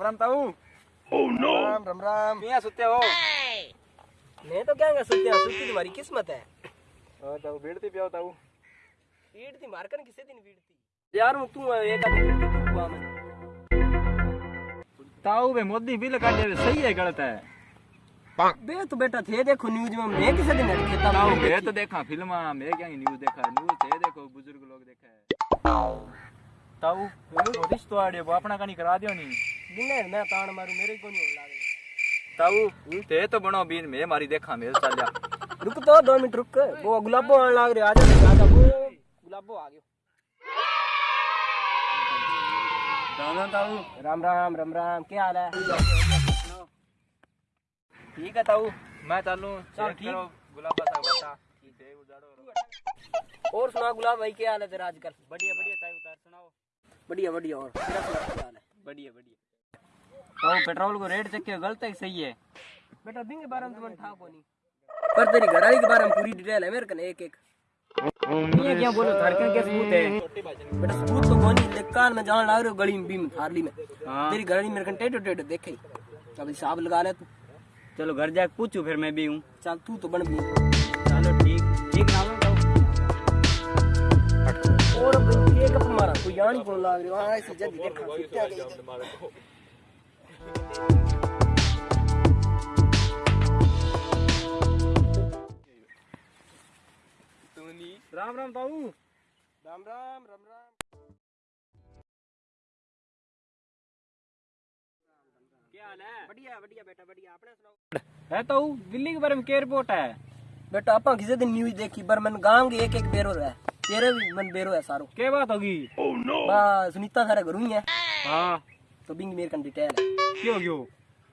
राम राम ताऊ राम राम राम किया सुते हो? मैं तो क्या सुत्या सुत्ती तुम्हारी किस्मत है। और ताऊ बेड़ती पियो ताऊ। पीड़ थी मारकन किसे दिन थी यार हूँ तू एक आदमी थी तू हुआ मैं। ताऊ बे मोदी बिल काटे सही है गलत है। बे तो बेटा थे देखो न्यूज़ में मैं किसे दिन अटके था ताऊ मैं तो देखा फ़िल्म मैं क्या न्यूज़ देखा? न्यूज़ थे देखो बुज़ुर्ग लोग देखा ताऊ तो रिश्तो आड़े वो अपना कनी करा दियो नी दिने मैं तान मारू मेरे को नहीं लागे ताऊ ते तो बनो बीन मैं मारी देखा मेल चल जा रुक तो दो मिनट रुक वो गुलाबो आने लग रहे आजा आजा वो गुलाबो आ गयो राम राम ताऊ राम राम राम राम क्या हाल है ठीक है ताऊ मैं चलूँ चल, ठीक। गुलाबा सा बता और सुना गुलाब भाई क्या हाल है तेरा आजकल बढ़िया बढ़िया ताऊ उतार सुनाओ बढ़िया बढ़िया और क्या हाल है बढ़िया बढ़िया। ताऊ पेट्रोल को रेट चेक गलत है सही है? बेटा दिन के बारे में तुम्हें था कोनी पर तेरी घरवाली के बारे में पूरी डिटेल है मेरे कने एक एक। ये क्या बोलो धड़कन के सबूत है? बेटा सबूत तो कोनी लेकिन कान में जान लग रहे हो गली में बीम थारली में। हाँ। तेरी घरवाली मेरे कने टेढ़ो टेढ़ो देखे अब हिसाब लगा ले तू। चलो घर जाके पूछू फिर मैं भी हूँ। चल तू तो बन भी चलो ठीक ठीक ताऊ और एक कप मारा कोई यान ही फ़ोन लग रही हाँ ऐसी जल्दी देखा क्या गई राम राम ताऊ राम राम राम राम क्या हाल है बढ़िया बढ़िया बेटा बढ़िया आपने सुनाओ है ताऊ दिल्ली के बारे में क्या रिपोर्ट है बेटा आपा किसी दिन न्यूज़ देखी पर मन गाँव के एक एक बेरो है तेरे भी मन बेरो है सारो। क्या बात होगी बा सुनीता सारा घरू ही है हाँ। तो बिंग मेरे कन डिटेल है क्यों क्यों?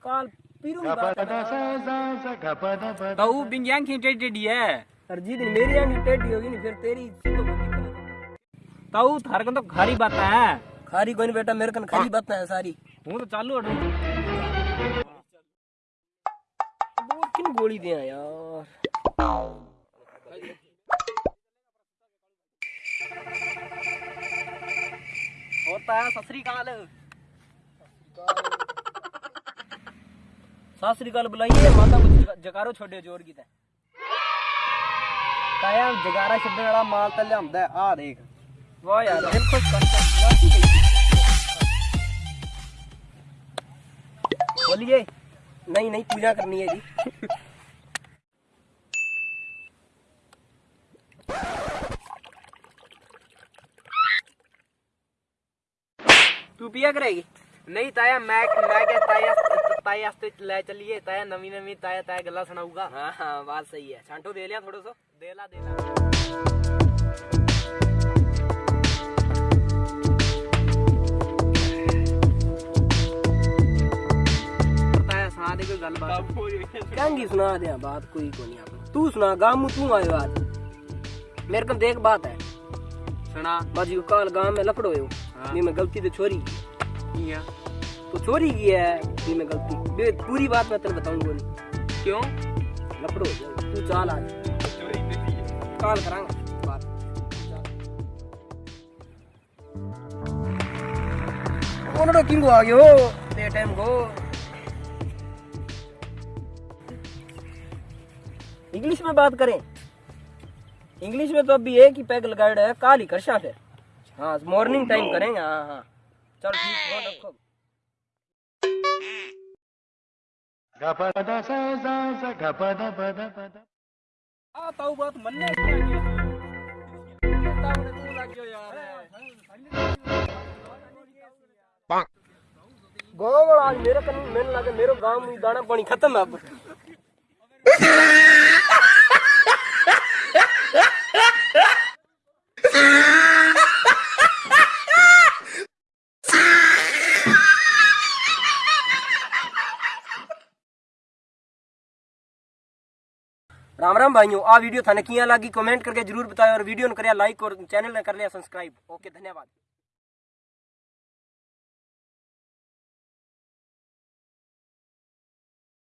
काल पीरू की बात है ताऊ बिंगियांग की टेडी है दिन मेरी आंगी टेढ़ी होगी नहीं फिर तेरी कर ताऊ थारे को तो खारी बात है खारी कोई बेटा मेरे कन खाली बात है सारी। हूँ तो चालू हटू। वो किन गोली दिया यार। होता है ससरी काल सासरी काल बुलाइए, माता को जगा- जगारो छोड़े ज़ोर की तय काया जगारा छड्डण वाला माल तो लियांदा आ देख वाह यार, दिल खुश करता है। नाची गई। बोलिए, नहीं नहीं पूजा करनी है जी तू पिया करेगी? नहीं ताया मैं मैं क्या ताया ताया वास्ते ले चलिए ताया नवी नवी ताया ताया गल्ला सुनाऊगा। हाँ हाँ बात सही है। छांटो दे लिया थोड़ा सो। देला देला ताया सुना दे कोई गलबात कहंगी सुना दे बात कोई को नहीं आपने तू सुना गामू तू आयो आज मेरे को देख बात है। सुना। बाजी को काल गाँव में लफड़ो हो। हाँ। मैं गलती तो छोरी। की किया तो छोरी की है नहीं मैं गलती। पूरी बात मैं तेरे बताऊँगा नहीं क्यों? लफड़ो, तू चाल आज। काल करांगा आ गयो ते को। इंग्लिश में बात करें। इंग्लिश में तो अभी ही पैग लगाया है, काल ही करशा फिर हाँ मॉर्निंग टाइम करेंगे हाँ हाँ। चल ठीक फोन रखो आ ताऊ बात मन्ने क्या किया ताऊ ने तू लग गयो यार गाँव वाला आज मेरे कन मैंने लगा मेरे गांव में दाना पानी खत्म है राम राम भाइयों, आ वीडियो थाने किया लगी, कमेंट करके ज़रूर बताओ और वीडियो ने कर लाइक और चैनल ने कर लिया, सब्सक्राइब। ओके, धन्यवाद।